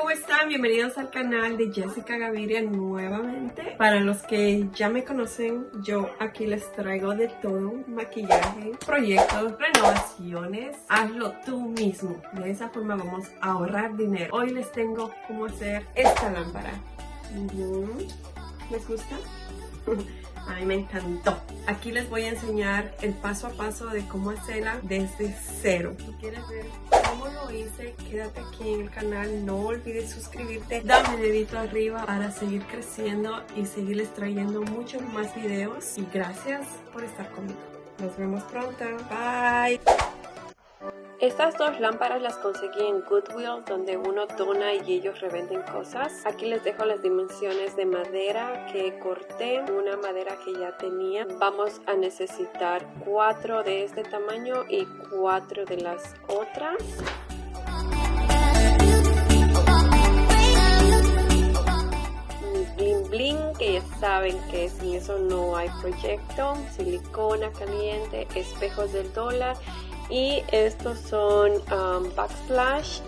¿cómo están? Bienvenidos al canal de Jessica Gaviria nuevamente. Para los que ya me conocen, yo aquí les traigo de todo, maquillaje, proyectos, renovaciones. Hazlo tú mismo. De esa forma vamos a ahorrar dinero. Hoy les tengo cómo hacer esta lámpara. ¿Les gusta? A mí me encantó. Aquí les voy a enseñar el paso a paso de cómo hacerla desde cero. Si quieres ver cómo lo hice, quédate aquí en el canal. No olvides suscribirte, dame dedito arriba para seguir creciendo y seguirles trayendo muchos más videos. Y gracias por estar conmigo. Nos vemos pronto. Bye. Estas dos lámparas las conseguí en Goodwill, donde uno dona y ellos revenden cosas. Aquí les dejo las dimensiones de madera que corté, una madera que ya tenía. Vamos a necesitar cuatro de este tamaño y cuatro de las otras. bling que ya saben que sin eso no hay proyecto silicona caliente espejos del dólar y estos son um, backsplash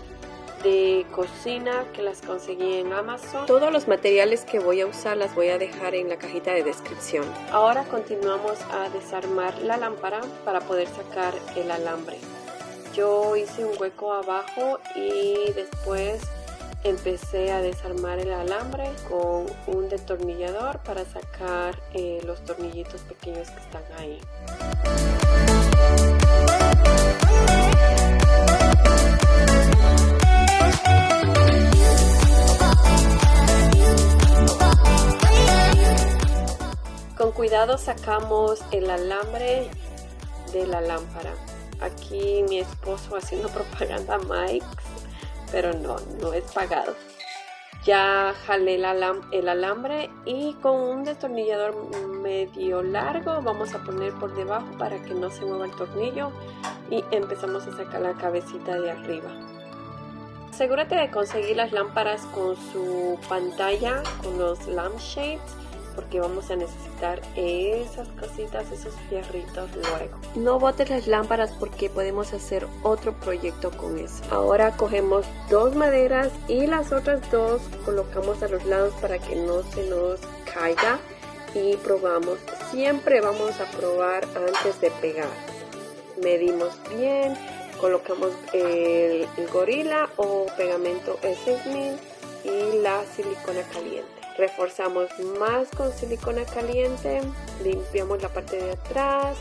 de cocina que las conseguí en Amazon. Todos los materiales que voy a usar las voy a dejar en la cajita de descripción. Ahora continuamos a desarmar la lámpara para poder sacar el alambre. Yo hice un hueco abajo y después empecé a desarmar el alambre con un detornillador para sacar eh, los tornillitos pequeños que están ahí. Cuidado sacamos el alambre de la lámpara. Aquí mi esposo haciendo propaganda Mike, pero no, no es pagado. Ya jalé el alambre y con un destornillador medio largo vamos a poner por debajo para que no se mueva el tornillo y empezamos a sacar la cabecita de arriba. Asegúrate de conseguir las lámparas con su pantalla, con los lampshades porque vamos a necesitar esas cositas, esos fierritos luego. No botes las lámparas porque podemos hacer otro proyecto con eso. Ahora cogemos dos maderas y las otras dos colocamos a los lados para que no se nos caiga y probamos. Siempre vamos a probar antes de pegar. Medimos bien, colocamos el, gorila o pegamento S6000 y la silicona caliente reforzamos más con silicona caliente limpiamos la parte de atrás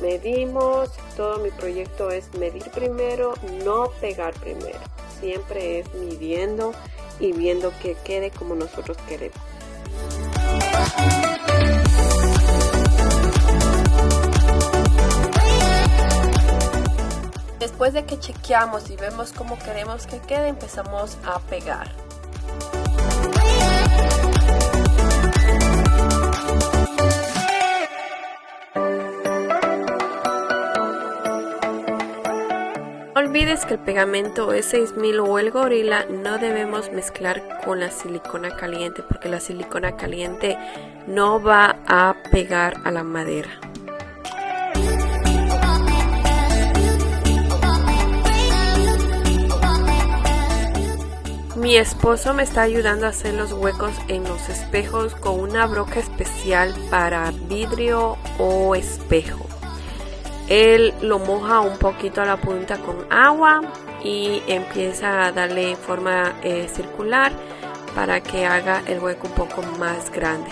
medimos todo mi proyecto es medir primero no pegar primero siempre es midiendo y viendo que quede como nosotros queremos Después de que chequeamos y vemos cómo queremos que quede, empezamos a pegar. Olvides que el pegamento E6000 o el gorila no debemos mezclar con la silicona caliente porque la silicona caliente no va a pegar a la madera. Mi esposo me está ayudando a hacer los huecos en los espejos con una broca especial para vidrio o espejo. Él lo moja un poquito a la punta con agua y empieza a darle forma eh, circular para que haga el hueco un poco más grande.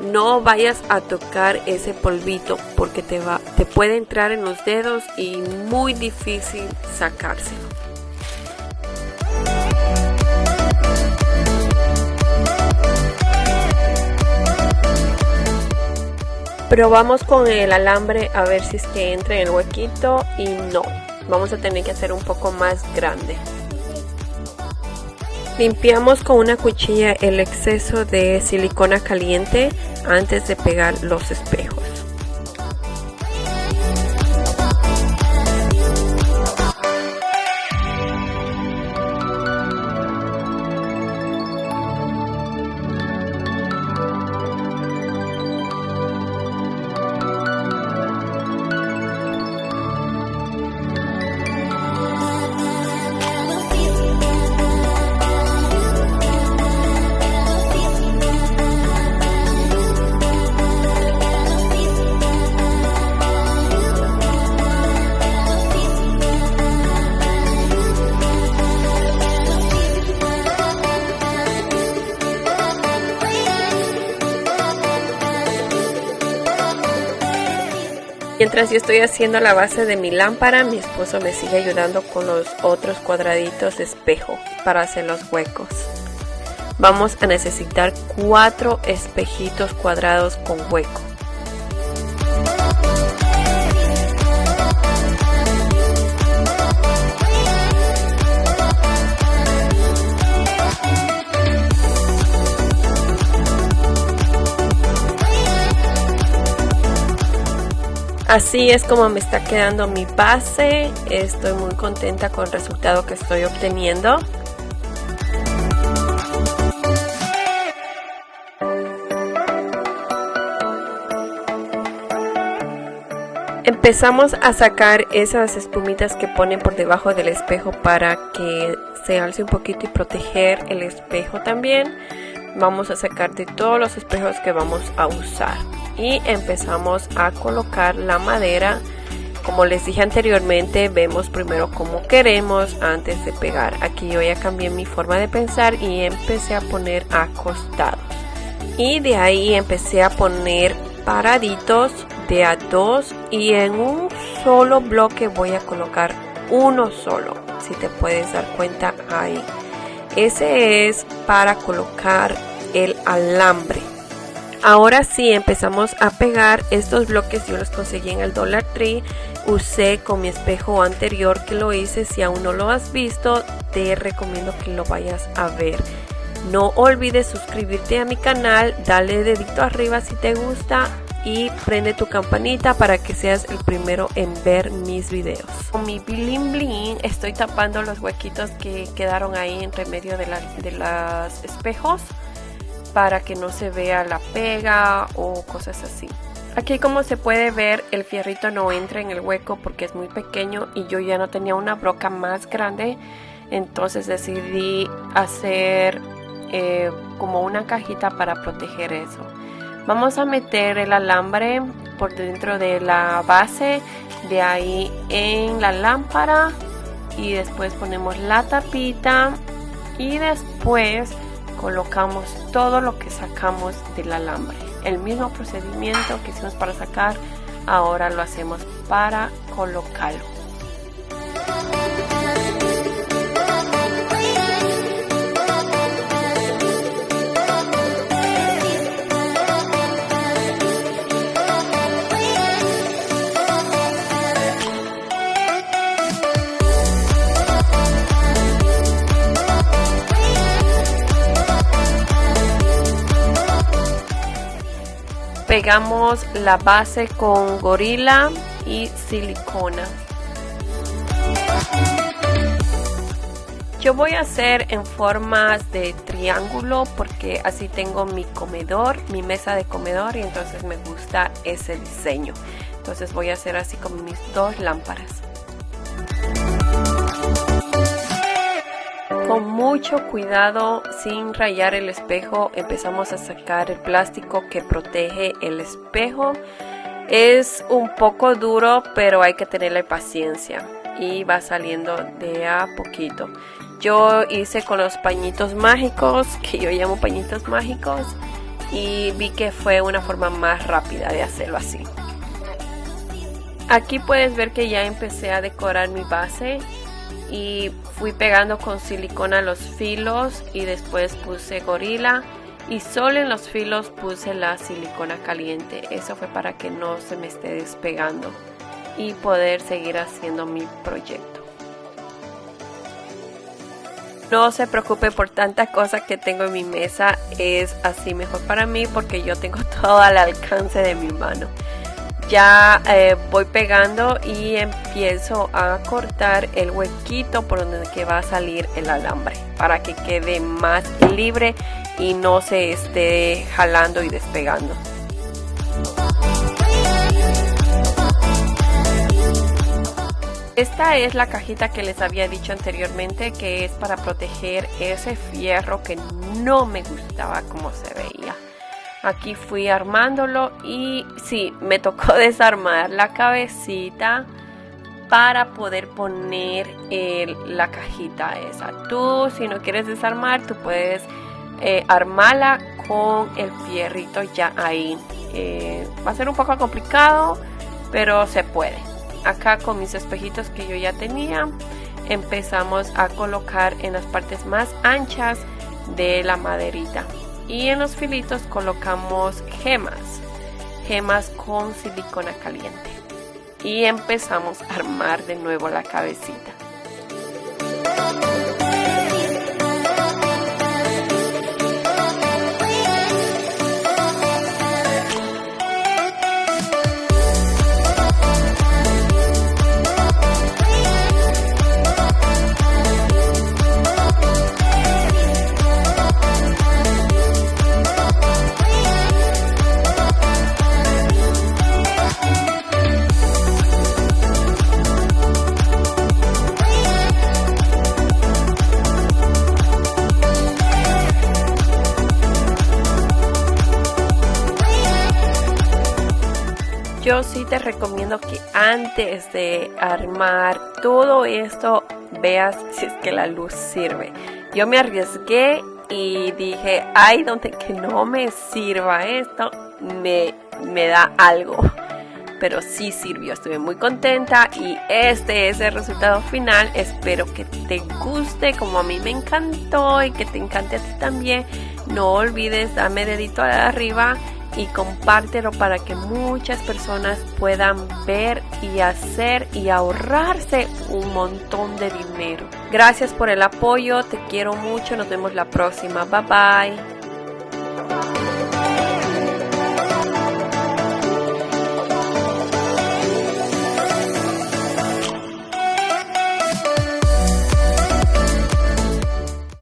No vayas a tocar ese polvito porque te, va, te puede entrar en los dedos y muy difícil sacárselo. Probamos con el alambre a ver si es que entra en el huequito y no. Vamos a tener que hacer un poco más grande. Limpiamos con una cuchilla el exceso de silicona caliente antes de pegar los espejos. Mientras yo estoy haciendo la base de mi lámpara, mi esposo me sigue ayudando con los otros cuadraditos de espejo para hacer los huecos. Vamos a necesitar cuatro espejitos cuadrados con hueco. Así es como me está quedando mi base. Estoy muy contenta con el resultado que estoy obteniendo. Empezamos a sacar esas espumitas que ponen por debajo del espejo para que se alce un poquito y proteger el espejo también. Vamos a sacar de todos los espejos que vamos a usar y empezamos a colocar la madera. Como les dije anteriormente vemos primero cómo queremos antes de pegar. Aquí yo ya cambié mi forma de pensar y empecé a poner acostados. Y de ahí empecé a poner paraditos de a dos y en un solo bloque voy a colocar uno solo si te puedes dar cuenta ahí. Ese es para colocar el alambre Ahora sí empezamos a pegar estos bloques, yo los conseguí en el Dollar Tree, usé con mi espejo anterior que lo hice, si aún no lo has visto te recomiendo que lo vayas a ver. No olvides suscribirte a mi canal, dale dedito arriba si te gusta y prende tu campanita para que seas el primero en ver mis videos. Con mi bling bling estoy tapando los huequitos que quedaron ahí entre medio de, de los espejos para que no se vea la pega o cosas así. Aquí como se puede ver el fierrito no entra en el hueco porque es muy pequeño y yo ya no tenía una broca más grande entonces decidí hacer eh, como una cajita para proteger eso. Vamos a meter el alambre por dentro de la base de ahí en la lámpara y después ponemos la tapita y después colocamos todo lo que sacamos del alambre. El mismo procedimiento que hicimos para sacar, ahora lo hacemos para colocarlo. Pegamos la base con gorila y silicona. Yo voy a hacer en formas de triángulo porque así tengo mi comedor, mi mesa de comedor y entonces me gusta ese diseño. Entonces voy a hacer así con mis dos lámparas. Con mucho cuidado, sin rayar el espejo, empezamos a sacar el plástico que protege el espejo. Es un poco duro, pero hay que tenerle paciencia y va saliendo de a poquito. Yo hice con los pañitos mágicos, que yo llamo pañitos mágicos, y vi que fue una forma más rápida de hacerlo así. Aquí puedes ver que ya empecé a decorar mi base y fui pegando con silicona los filos y después puse gorila y solo en los filos puse la silicona caliente. Eso fue para que no se me esté despegando y poder seguir haciendo mi proyecto. No se preocupe por tanta cosa que tengo en mi mesa es así mejor para mí porque yo tengo todo al alcance de mi mano ya eh, voy pegando y empiezo a cortar el huequito por donde que va a salir el alambre para que quede más libre y no se esté jalando y despegando. Esta es la cajita que les había dicho anteriormente que es para proteger ese fierro que no me gustaba como se veía. Aquí fui armándolo y sí, me tocó desarmar la cabecita para poder poner la cajita esa. Tú, si no quieres desarmar, tú puedes eh, armarla con el fierrito ya ahí. Eh, va a ser un poco complicado, pero se puede. Acá con mis espejitos que yo ya tenía, empezamos a colocar en las partes más anchas de la maderita. Y en los filitos colocamos gemas, gemas con silicona caliente. Y empezamos a armar de nuevo la cabecita. Yo sí te recomiendo que antes de armar todo esto veas si es que la luz sirve. Yo me arriesgué y dije, ay, donde que no me sirva esto, me, me da algo. Pero sí sirvió, estuve muy contenta y este es el resultado final. Espero que te guste como a mí me encantó y que te encante a ti también. No olvides darme dedito arriba y compártelo para que muchas personas puedan ver y hacer y ahorrarse un montón de dinero. Gracias por el apoyo, te quiero mucho, nos vemos la próxima, bye bye.